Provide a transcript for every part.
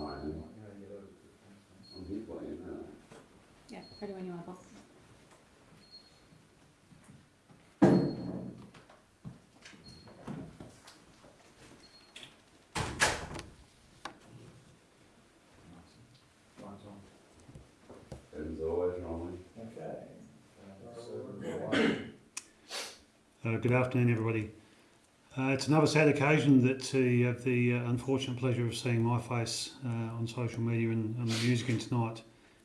playing. I'm here playing now. Yeah, ready when you are, Bob. As always, Ronnie. Uh, good afternoon, everybody. Uh, it's another sad occasion that uh, have the uh, unfortunate pleasure of seeing my face uh, on social media and, and the news again tonight,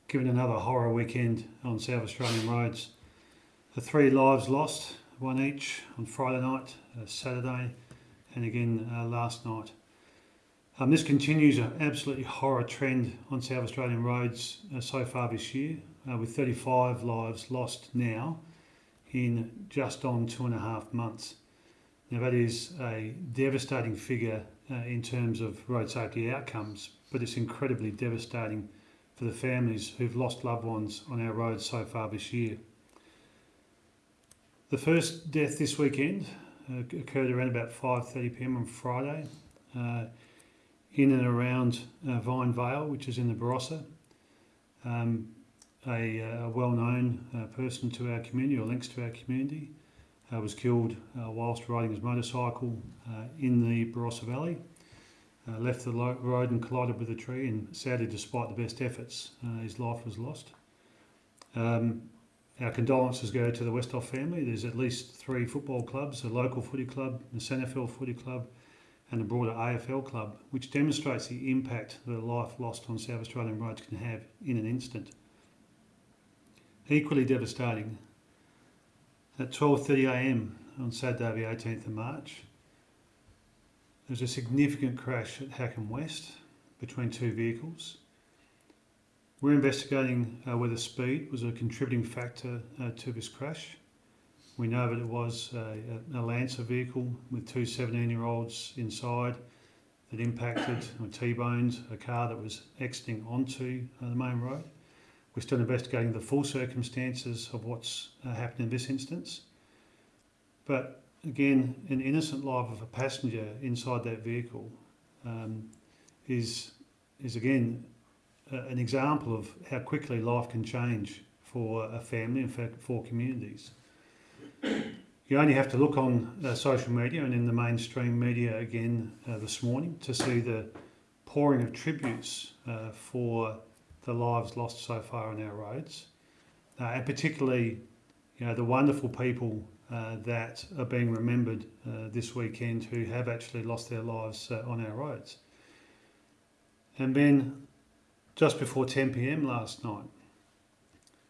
given another horror weekend on South Australian roads. The three lives lost, one each on Friday night, uh, Saturday, and again uh, last night. Um, this continues an absolutely horror trend on South Australian roads so far this year, with 35 lives lost now in just on two and a half months. Now, that is a devastating figure uh, in terms of road safety outcomes, but it's incredibly devastating for the families who've lost loved ones on our roads so far this year. The first death this weekend uh, occurred around about 5.30pm on Friday uh, in and around uh, Vine Vale, which is in the Barossa. Um, a, uh, well-known uh, person to our community or links to our community uh, was killed uh, whilst riding his motorcycle uh, in the Barossa Valley. Uh, left the road and collided with a tree and sadly despite the best efforts uh, his life was lost. Um, our condolences go to the Westhoff family. There's at least three football clubs, a local footy club, the Centerfield footy club and a broader AFL club, which demonstrates the impact that a life lost on South Australian roads can have in an instant. Equally devastating, at 12.30am on Saturday the 18th of March, there was a significant crash at Hackham West between two vehicles. We're investigating uh, whether speed was a contributing factor uh, to this crash. We know that it was a, a Lancer vehicle with two 17-year-olds inside that impacted or T-boned a car that was exiting onto uh, the main road. We're still investigating the full circumstances of what's uh, happened in this instance. But again, an innocent life of a passenger inside that vehicle um, is, is again uh, an example of how quickly life can change for a family and for, for communities. You only have to look on uh, social media and in the mainstream media again uh, this morning to see the pouring of tributes uh, for the lives lost so far on our roads, uh, and particularly, you know, the wonderful people uh, that are being remembered uh, this weekend who have actually lost their lives uh, on our roads. And then, just before 10 p.m. last night,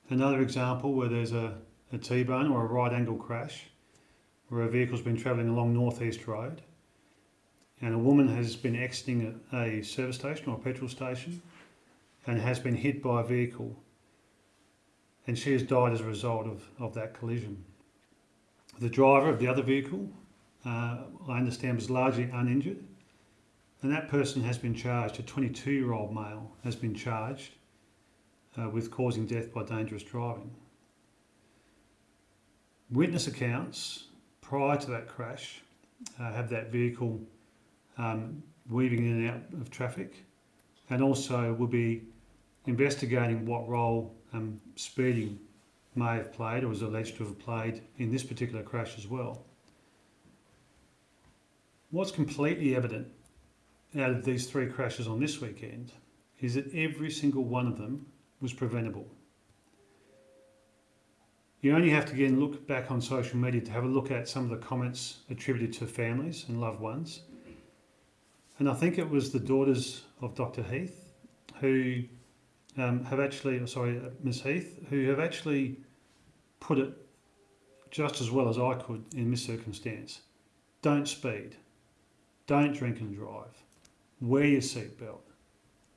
another example where there's a, a T-bone or a right angle crash, where a vehicle's been travelling along Northeast Road, and a woman has been exiting a, a service station or a petrol station and has been hit by a vehicle and she has died as a result of, of that collision. The driver of the other vehicle, uh, I understand, was largely uninjured and that person has been charged, a 22 year old male has been charged uh, with causing death by dangerous driving. Witness accounts prior to that crash uh, have that vehicle um, weaving in and out of traffic and also will be investigating what role um, speeding may have played or was alleged to have played in this particular crash as well. What's completely evident out of these three crashes on this weekend is that every single one of them was preventable. You only have to again look back on social media to have a look at some of the comments attributed to families and loved ones. And I think it was the daughters of Dr. Heath who um, have actually, oh, sorry, uh, Ms. Heath, who have actually put it just as well as I could in this circumstance. Don't speed. Don't drink and drive. Wear your seatbelt.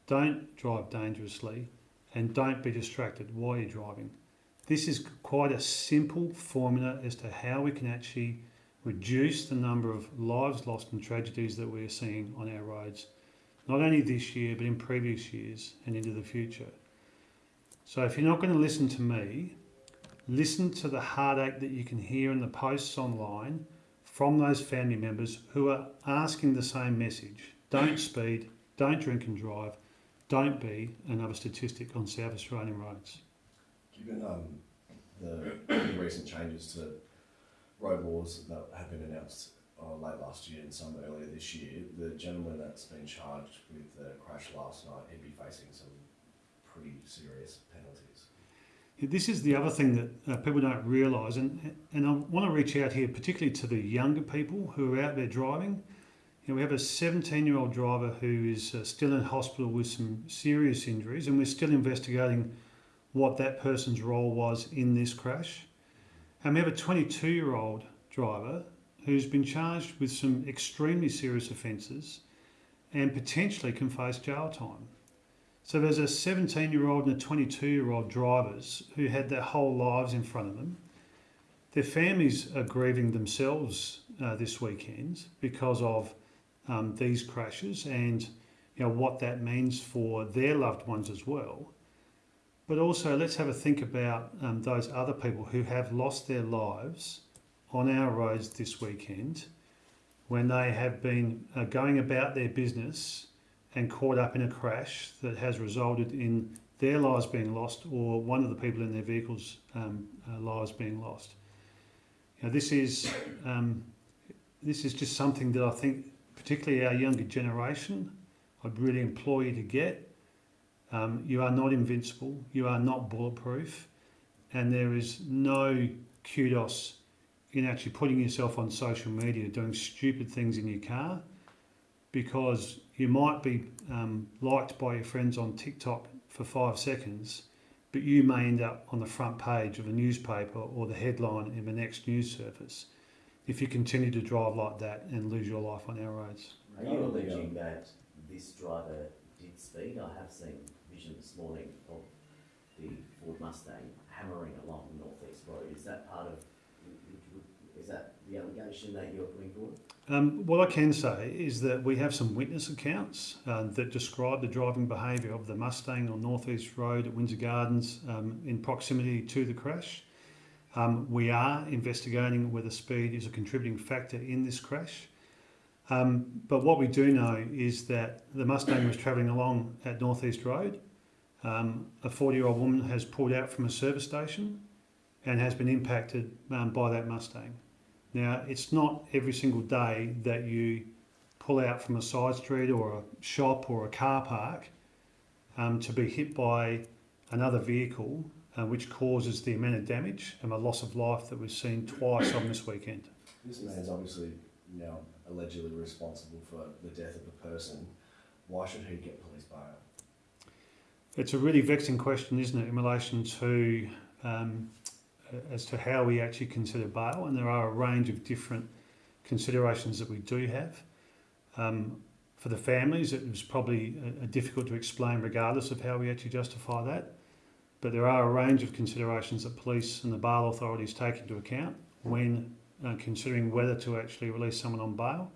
Don't drive dangerously and don't be distracted while you're driving. This is quite a simple formula as to how we can actually reduce the number of lives lost and tragedies that we're seeing on our roads not only this year but in previous years and into the future. So if you're not going to listen to me, listen to the heartache that you can hear in the posts online from those family members who are asking the same message. Don't speed, don't drink and drive, don't be another statistic on South Australian roads. Given um, the, the recent changes to road laws that have been announced uh, late last year and some earlier this year, the gentleman that's been charged with the crash last night, he'd be facing some pretty serious penalties. This is the other thing that uh, people don't realise, and, and I want to reach out here particularly to the younger people who are out there driving. You know, we have a 17 year old driver who is uh, still in hospital with some serious injuries, and we're still investigating what that person's role was in this crash. And we have a 22 year old driver who's been charged with some extremely serious offences and potentially can face jail time. So there's a 17 year old and a 22 year old drivers who had their whole lives in front of them. Their families are grieving themselves uh, this weekend because of um, these crashes and you know what that means for their loved ones as well. But also, let's have a think about um, those other people who have lost their lives on our roads this weekend when they have been uh, going about their business and caught up in a crash that has resulted in their lives being lost or one of the people in their vehicles' um, uh, lives being lost. Know, this is um, this is just something that I think, particularly our younger generation, I'd really implore you to get. Um, you are not invincible. You are not bulletproof, and there is no kudos in actually putting yourself on social media doing stupid things in your car because you might be um, liked by your friends on TikTok for five seconds, but you may end up on the front page of a newspaper or the headline in the next news service if you continue to drive like that and lose your life on our roads. Are you alleging that this driver did speed? I have seen vision this morning of the Ford Mustang hammering along North East Road. Is that part of, Um, what I can say is that we have some witness accounts uh, that describe the driving behaviour of the Mustang on North East Road at Windsor Gardens um, in proximity to the crash. Um, we are investigating whether speed is a contributing factor in this crash. Um, but what we do know is that the Mustang was travelling along at North East Road. Um, a 40 year old woman has pulled out from a service station and has been impacted by that Mustang. Now, it's not every single day that you pull out from a side street or a shop or a car park um, to be hit by another vehicle, uh, which causes the amount of damage and the loss of life that we've seen twice on this weekend. This man's obviously now allegedly responsible for the death of a person. Why should he get police bail? It's a really vexing question, isn't it, in relation to um, as to how we actually consider bail, and there are a range of different considerations that we do have. Um, for the families, it was probably uh, difficult to explain, regardless of how we actually justify that. But there are a range of considerations that police and the bail authorities take into account when uh, considering whether to actually release someone on bail.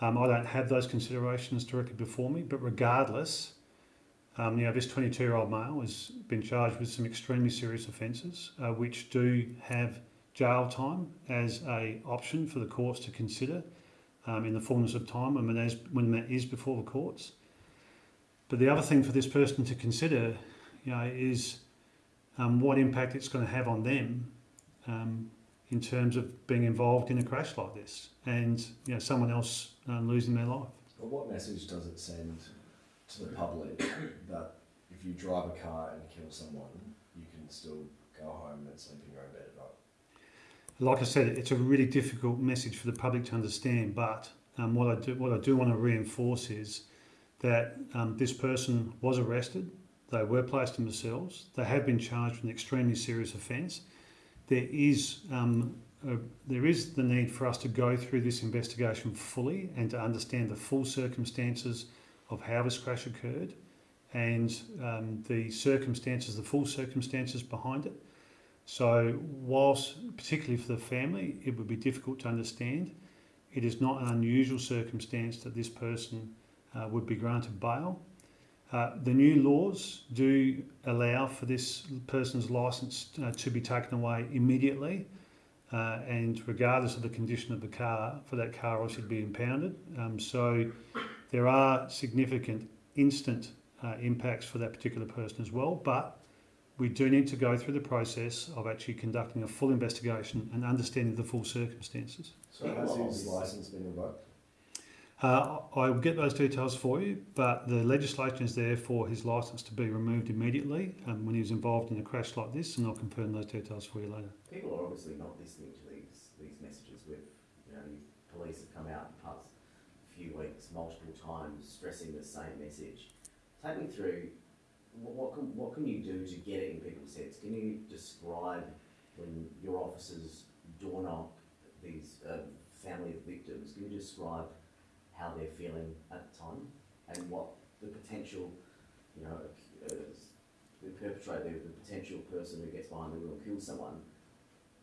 Um, I don't have those considerations directly before me, but regardless, um, you know, this 22 year old male has been charged with some extremely serious offences, uh, which do have jail time as a option for the courts to consider um, in the fullness of time when that, is, when that is before the courts. But the other thing for this person to consider, you know, is um, what impact it's going to have on them um, in terms of being involved in a crash like this, and you know, someone else uh, losing their life. But what message does it send to the public that if you drive a car and kill someone, you can still go home and sleep in your own bed at night? Like I said, it's a really difficult message for the public to understand. But um, what I do, what I do want to reinforce is that um, this person was arrested. They were placed in the cells. They have been charged with an extremely serious offence. There is um, a, there is the need for us to go through this investigation fully and to understand the full circumstances of how this crash occurred and um, the circumstances, the full circumstances behind it. So, whilst particularly for the family, it would be difficult to understand, it is not an unusual circumstance that this person uh, would be granted bail. Uh, the new laws do allow for this person's licence uh, to be taken away immediately, uh, and regardless of the condition of the car, for that car also to be impounded. Um, so there are significant instant uh, impacts for that particular person as well. But we do need to go through the process of actually conducting a full investigation and understanding the full circumstances. So has his licence been revoked? Uh, I will get those details for you, but the legislation is there for his licence to be removed immediately um, when he was involved in a crash like this, and I'll confirm those details for you later. People are obviously not listening to these, these messages with, you know, police have come out in the past few weeks multiple times stressing the same message. Take me through, what, can, what can you do to get it in people's heads? Can you describe when your officers door knock these, uh, family of victims, can you describe how they're feeling at the time and what the potential, you know, uh, the perpetrator, the potential person who gets behind the wheel and kills someone,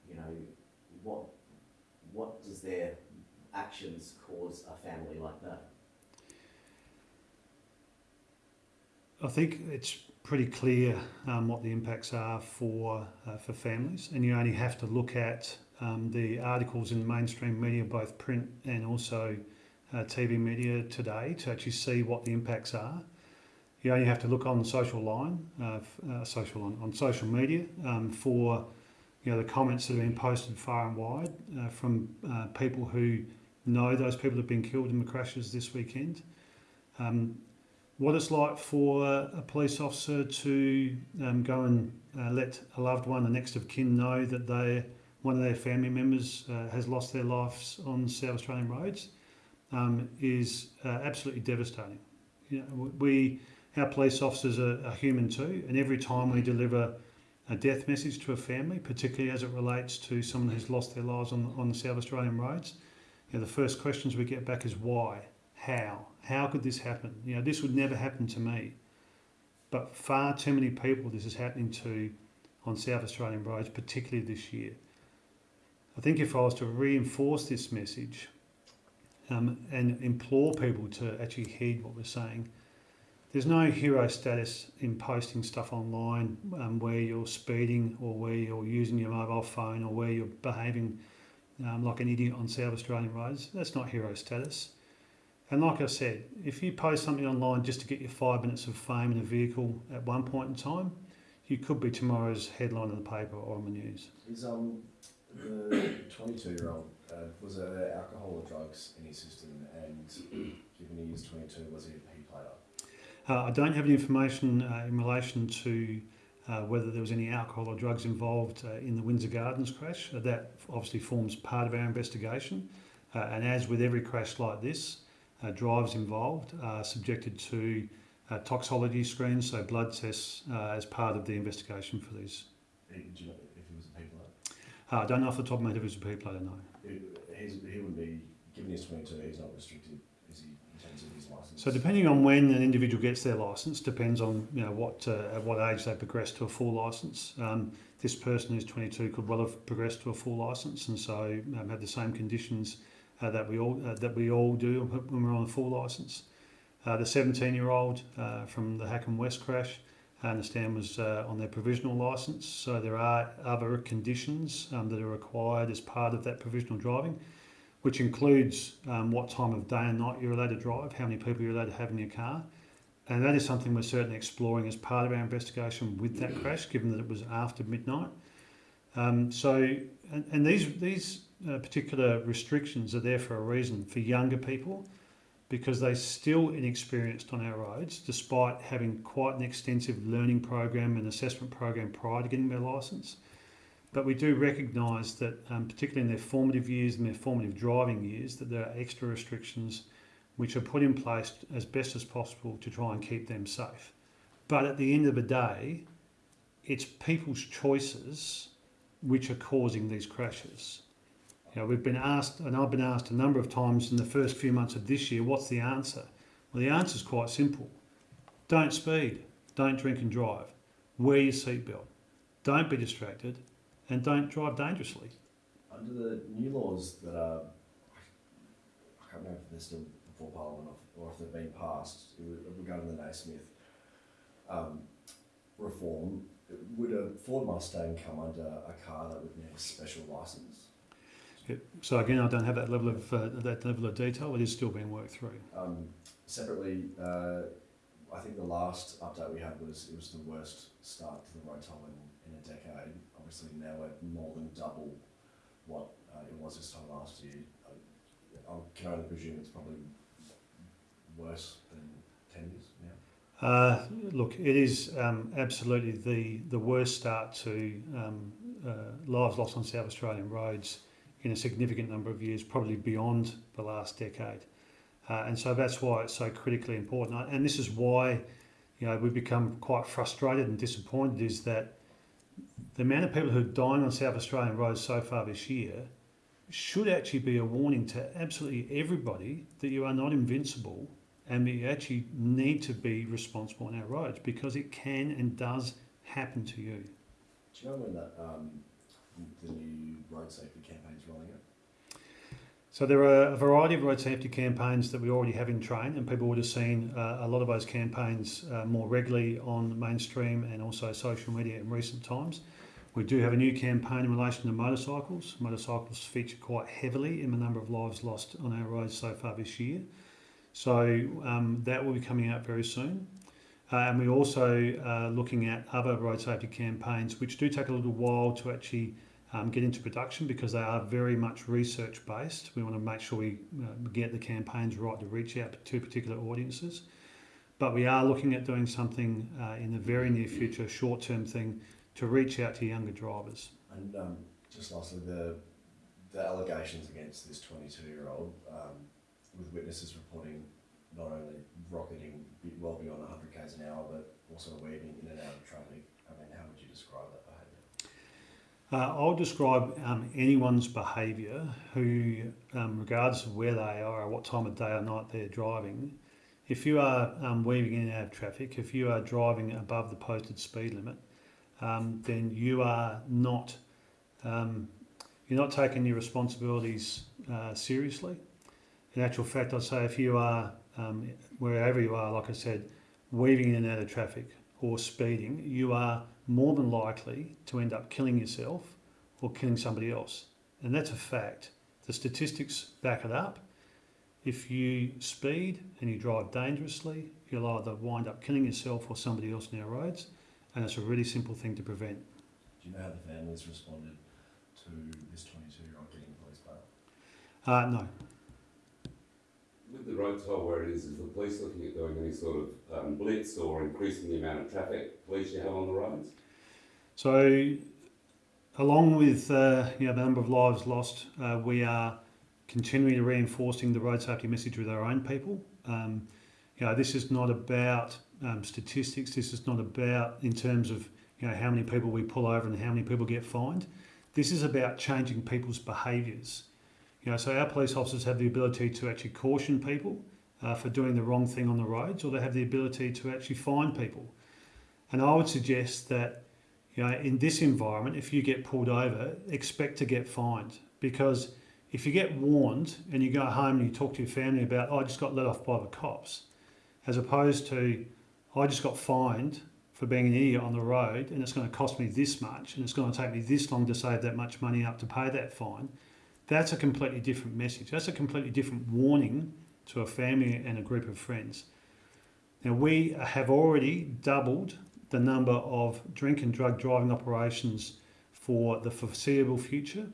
you know, what, what does their actions cause a family like that? I think it's pretty clear um, what the impacts are for uh, for families, and you only have to look at um, the articles in mainstream media, both print and also uh, TV media today, to actually see what the impacts are. You only have to look on social line, uh, uh, social on, on social media um, for you know the comments that have been posted far and wide uh, from uh, people who know those people have been killed in the crashes this weekend. Um, what it's like for a police officer to um, go and uh, let a loved one, a next of kin, know that they one of their family members uh, has lost their lives on South Australian roads um, is uh, absolutely devastating. You know, we, our police officers are, are human too, and every time we deliver a death message to a family, particularly as it relates to someone who's lost their lives on, on South Australian roads, you know, the first questions we get back is why, how, how could this happen? You know, this would never happen to me. But far too many people this is happening to on South Australian roads, particularly this year. I think if I was to reinforce this message um, and implore people to actually heed what we're saying, there's no hero status in posting stuff online um, where you're speeding or where you're using your mobile phone or where you're behaving um, like an idiot on South Australian roads. That's not hero status. And like I said, if you post something online just to get your five minutes of fame in a vehicle at one point in time, you could be tomorrow's headline in the paper or on the news. Is um the twenty-two year old uh, was there alcohol or drugs in his system? And given he is twenty-two, was he a P plater? Uh, I don't have any information uh, in relation to uh, whether there was any alcohol or drugs involved uh, in the Windsor Gardens crash. Uh, that obviously forms part of our investigation. Uh, and as with every crash like this, uh, drivers involved are subjected to uh, toxicology screens, so blood tests, uh, as part of the investigation for these. He, do you know if was a P plater? Uh, I don't know off the top of my head if it was a P plater, no. He, he's, he wouldn't be given his twenty-two. He's not restricted, is he, in terms of his license? So depending on when an individual gets their license, depends on you know what uh, at what age they progress to a full license. Um, this person who's 22 could well have progressed to a full license, and so um, have the same conditions uh, that we all uh, that we all do when we're on a full license. Uh, the 17-year-old uh, from the Hackham West crash, I understand, was uh, on their provisional license. So there are other conditions um, that are required as part of that provisional driving, which includes um, what time of day and night you're allowed to drive, how many people you're allowed to have in your car. And that is something we're certainly exploring as part of our investigation with that crash, given that it was after midnight. Um, so, and, and these these uh, particular restrictions are there for a reason for younger people, because they're still inexperienced on our roads, despite having quite an extensive learning program and assessment program prior to getting their license. But we do recognise that, um, particularly in their formative years and their formative driving years, that there are extra restrictions which are put in place as best as possible to try and keep them safe. But at the end of the day, it's people's choices which are causing these crashes. You know, we've been asked, and I've been asked a number of times in the first few months of this year, what's the answer? Well, the answer is quite simple. Don't speed, don't drink and drive, wear your seatbelt, don't be distracted, and don't drive dangerously. Under the new laws that are, I can't remember if they're still before Parliament or, or if they've been passed regarding the Naismith um, reform, would a Ford Mustang come under a car that would need a special license? So again, I don't have that level of uh, that level of detail. It is still being worked through. Um, separately, uh, I think the last update we had was it was the worst start to the road toll in, in a decade. Obviously now we're more than double what uh, it was this time last year. I, I can only presume it's probably worse than ten years now. Uh, look, it is um, absolutely the, the worst start to um, uh, lives lost on South Australian roads in a significant number of years, probably beyond the last decade. Uh, and so that's why it's so critically important. And this is why, you know, we've become quite frustrated and disappointed is that the amount of people who are dying on South Australian roads so far this year should actually be a warning to absolutely everybody that you are not invincible and we actually need to be responsible on our roads because it can and does happen to you. Do you know when that um, the new road safety campaign is rolling out? So there are a variety of road safety campaigns that we already have in train, and people would have seen uh, a lot of those campaigns uh, more regularly on mainstream and also social media in recent times. We do have a new campaign in relation to motorcycles. Motorcycles feature quite heavily in the number of lives lost on our roads so far this year. So um, that will be coming out very soon. Uh, and we're also uh, looking at other road safety campaigns, which do take a little while to actually um, get into production because they are very much research based. We want to make sure we uh, get the campaigns right to reach out to particular audiences. But we are looking at doing something uh, in the very near future, short term thing, to reach out to younger drivers. And um, just lastly, the the allegations against this 22 year old, um, with witnesses reporting not only rocketing well beyond 100 k's an hour, but also weaving in and out of traffic. I mean, how would you describe that? Uh, I'll describe um, anyone's behaviour who, um, regardless of where they are or what time of day or night they're driving, if you are um, weaving in and out of traffic, if you are driving above the posted speed limit, um, then you are not um, you're not taking your responsibilities uh, seriously. In actual fact, I'd say if you are um, wherever you are, like I said, weaving in and out of traffic or speeding, you are more than likely to end up killing yourself or killing somebody else. And that's a fact. The statistics back it up. If you speed and you drive dangerously, you'll either wind up killing yourself or somebody else on our roads. And it's a really simple thing to prevent. Do you know how the families responded to this 22 year old getting police bail? Uh, no. The road toll where it is, is the police looking at doing any sort of um, blitz or increasing the amount of traffic police you have on the roads? So, along with uh, you know, the number of lives lost, uh, we are continually reinforcing the road safety message with our own people. Um, you know, this is not about um, statistics. This is not about in terms of you know how many people we pull over and how many people get fined. This is about changing people's behaviours. You know, so our police officers have the ability to actually caution people uh, for doing the wrong thing on the roads, or they have the ability to actually fine people. And I would suggest that you know, in this environment, if you get pulled over, expect to get fined because if you get warned and you go home and you talk to your family about, oh, I just got let off by the cops, as opposed to, I just got fined for being an idiot on the road and it's going to cost me this much and it's going to take me this long to save that much money up to pay that fine, that's a completely different message. That's a completely different warning to a family and a group of friends. Now, we have already doubled the number of drink and drug driving operations for the foreseeable future,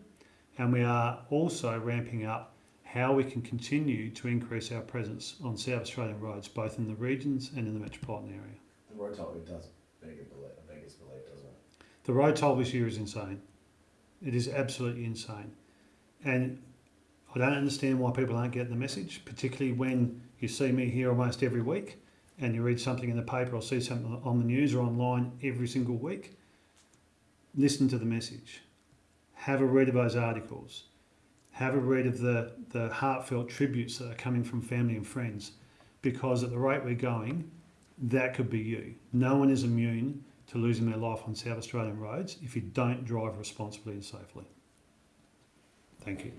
and we are also ramping up how we can continue to increase our presence on South Australian roads, both in the regions and in the metropolitan area. The road toll, does beg a belief, beg its belief, doesn't it? The road toll this year is insane. It is absolutely insane. And I don't understand why people aren't getting the message, particularly when you see me here almost every week and you read something in the paper or see something on the news or online every single week. Listen to the message. Have a read of those articles. Have a read of the, the heartfelt tributes that are coming from family and friends because at the rate we're going, that could be you. No one is immune to losing their life on South Australian roads if you don't drive responsibly and safely. Thank you.